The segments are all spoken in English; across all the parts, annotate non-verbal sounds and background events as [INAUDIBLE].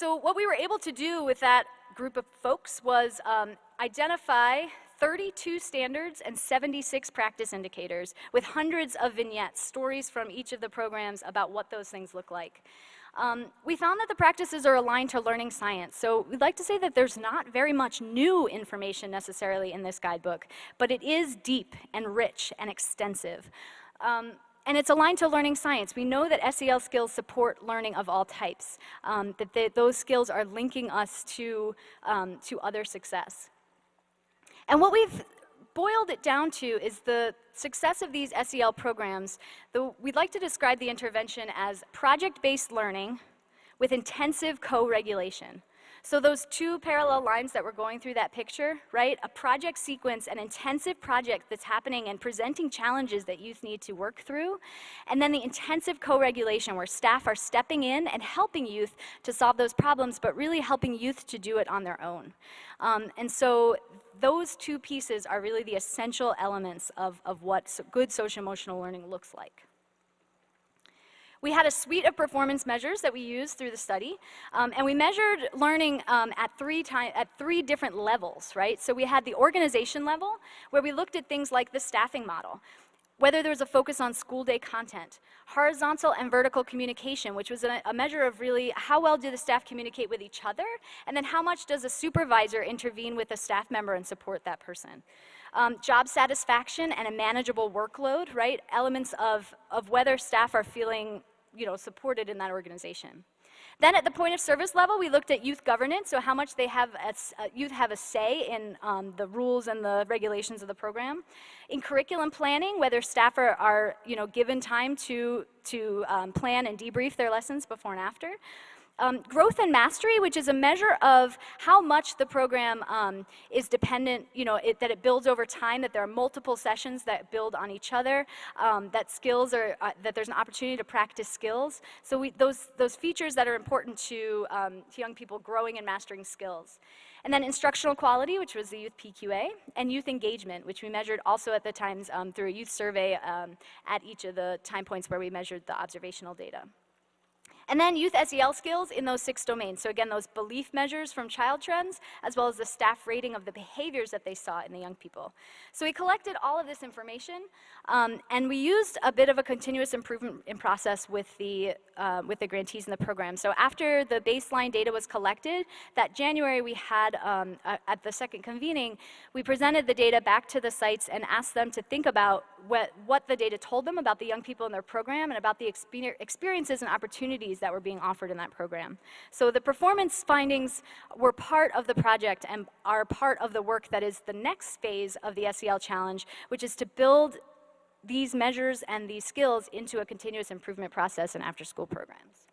So what we were able to do with that group of folks was um, identify 32 standards and 76 practice indicators with hundreds of vignettes, stories from each of the programs about what those things look like. Um, we found that the practices are aligned to learning science. So we'd like to say that there's not very much new information necessarily in this guidebook, but it is deep and rich and extensive. Um, and it's aligned to learning science. We know that SEL skills support learning of all types, um, that they, those skills are linking us to, um, to other success. And what we've boiled it down to is the success of these SEL programs. The, we'd like to describe the intervention as project-based learning with intensive co-regulation. So those two parallel lines that we're going through that picture, right? A project sequence, an intensive project that's happening and presenting challenges that youth need to work through. And then the intensive co-regulation where staff are stepping in and helping youth to solve those problems, but really helping youth to do it on their own. Um, and so those two pieces are really the essential elements of, of what good social emotional learning looks like. We had a suite of performance measures that we used through the study, um, and we measured learning um, at, three at three different levels, right? So we had the organization level, where we looked at things like the staffing model, whether there was a focus on school day content, horizontal and vertical communication, which was a, a, measure of really how well do the staff communicate with each other, and then how much does a supervisor intervene with a staff member and support that person. Um, job satisfaction and a manageable workload, right? Elements of, of whether staff are feeling you know, supported in that organization. Then at the point of service level, we looked at youth governance, so how much they have, a, uh, youth have a say in um, the rules and the regulations of the program. In curriculum planning, whether staff are, are you know, given time to, to um, plan and debrief their lessons before and after. Um, growth and mastery, which is a measure of how much the program um, is dependent, you know, it, that it builds over time, that there are multiple sessions that build on each other, um, that skills are, uh, that there's an opportunity to practice skills. So we, those, those features that are important to, um, to young people growing and mastering skills. And then instructional quality, which was the youth PQA, and youth engagement, which we measured also at the times um, through a youth survey um, at each of the time points where we measured the observational data. And then youth SEL skills in those six domains. So again, those belief measures from child trends, as well as the staff rating of the behaviors that they saw in the young people. So we collected all of this information, um, and we used a bit of a continuous improvement in process with the, uh, with the grantees in the program. So after the baseline data was collected, that January we had, um, at the second convening, we presented the data back to the sites and asked them to think about what, what the data told them about the young people in their program and about the experiences and opportunities that were being offered in that program. So the performance findings were part of the project and are part of the work that is the next phase of the SEL challenge, which is to build these measures and these skills into a continuous improvement process in after-school programs.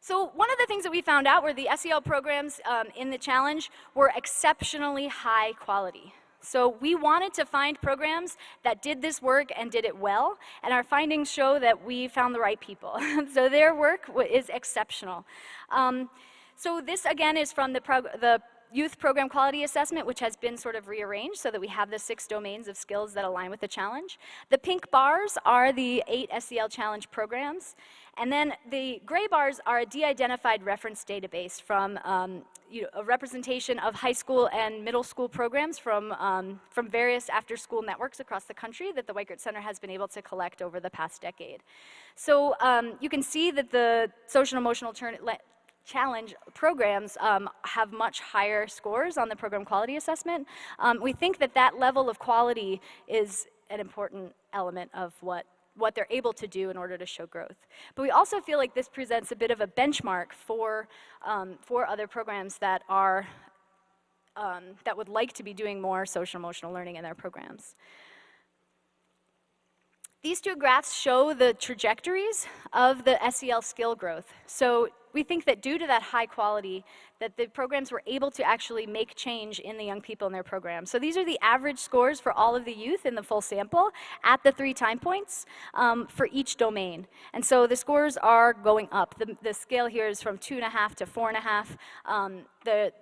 So one of the things that we found out were the SEL programs um, in the challenge were exceptionally high quality. So we wanted to find programs that did this work and did it well, and our findings show that we found the right people. [LAUGHS] so their work is exceptional. Um, so this, again, is from the, the youth program quality assessment, which has been sort of rearranged so that we have the six domains of skills that align with the challenge. The pink bars are the eight SEL challenge programs. And then the gray bars are a de-identified reference database from um, you know, a representation of high school and middle school programs from, um, from various after-school networks across the country that the Weikart Center has been able to collect over the past decade. So um, you can see that the social emotional challenge programs um, have much higher scores on the program quality assessment. Um, we think that that level of quality is an important element of what what they're able to do in order to show growth. But we also feel like this presents a bit of a benchmark for, um, for other programs that are, um, that would like to be doing more social emotional learning in their programs. These two graphs show the trajectories of the SEL skill growth. So we think that due to that high quality, that the programs were able to actually make change in the young people in their program. So these are the average scores for all of the youth in the full sample at the three time points um, for each domain. And so the scores are going up. The, the scale here is from two and a half to four and a half. Um, the,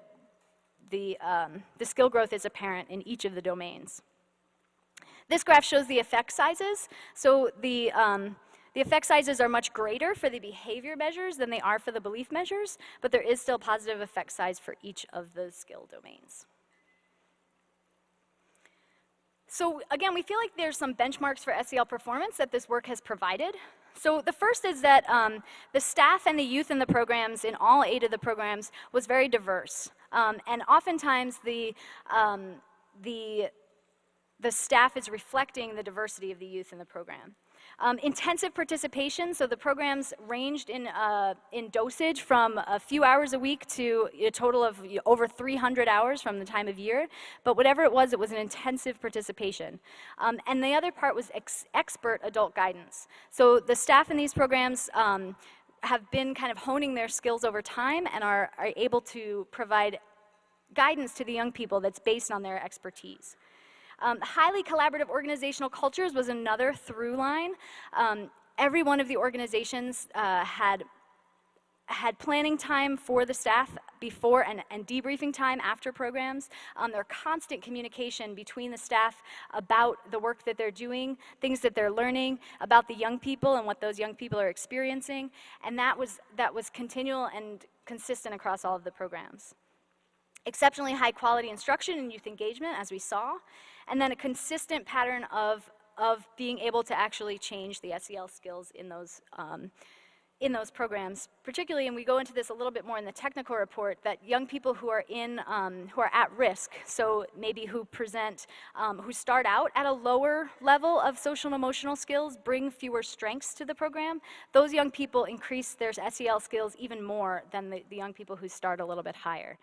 the, um, the skill growth is apparent in each of the domains. This graph shows the effect sizes. So the, um, The effect sizes are much greater for the behavior measures than they are for the belief measures, but there is still positive effect size for each of the skill domains. So again, we feel like there's some benchmarks for SEL performance that this work has provided. So the first is that um, the staff and the youth in the programs, in all eight of the programs, was very diverse. Um, and oftentimes the, um, the, the staff is reflecting the diversity of the youth in the program. Um, intensive participation, so the programs ranged in, uh, in dosage from a few hours a week to a total of over 300 hours from the time of year. But whatever it was, it was an intensive participation. Um, and the other part was ex expert adult guidance. So the staff in these programs um, have been kind of honing their skills over time and are, are able to provide guidance to the young people that's based on their expertise. Um, highly collaborative organizational cultures was another through line. Um, every one of the organizations uh, had had planning time for the staff before and, and debriefing time after programs. Um, constant communication between the staff about the work that they're doing, things that they're learning, about the young people and what those young people are experiencing. And that was, that was continual and consistent across all of the programs. Exceptionally high quality instruction and youth engagement, as we saw and then a consistent pattern of, of being able to actually change the SEL skills in those, um, in those programs, particularly, and we go into this a little bit more in the technical report, that young people who are in, um, who are at risk, so maybe who present, um, who start out at a lower level of social and emotional skills, bring fewer strengths to the program, those young people increase their SEL skills even more than the, the young people who start a little bit higher.